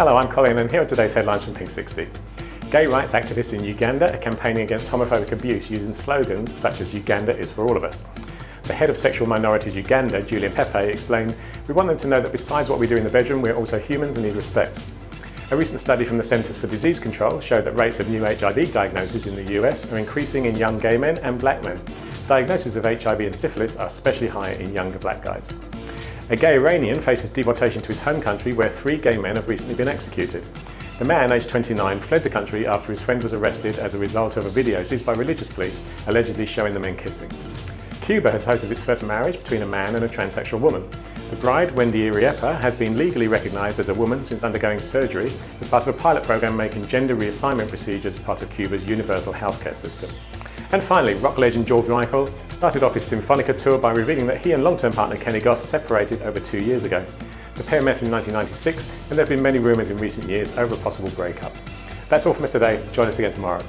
Hello, I'm Colin and here are today's headlines from Pink 60. Gay rights activists in Uganda are campaigning against homophobic abuse using slogans such as Uganda is for all of us. The head of Sexual Minorities Uganda, Julian Pepe, explained, We want them to know that besides what we do in the bedroom, we're also humans and need respect. A recent study from the Centers for Disease Control showed that rates of new HIV diagnoses in the US are increasing in young gay men and black men. Diagnoses of HIV and syphilis are especially high in younger black guys. A gay Iranian faces deportation to his home country where three gay men have recently been executed. The man, aged 29, fled the country after his friend was arrested as a result of a video seized by religious police allegedly showing the men kissing. Cuba has hosted its first marriage between a man and a transsexual woman. The bride, Wendy Iriepa, has been legally recognised as a woman since undergoing surgery as part of a pilot program making gender reassignment procedures part of Cuba's universal healthcare system. And finally, rock legend George Michael started off his Symphonica tour by revealing that he and long-term partner Kenny Goss separated over two years ago. The pair met in 1996 and there have been many rumours in recent years over a possible breakup. That's all from us today. Join us again tomorrow.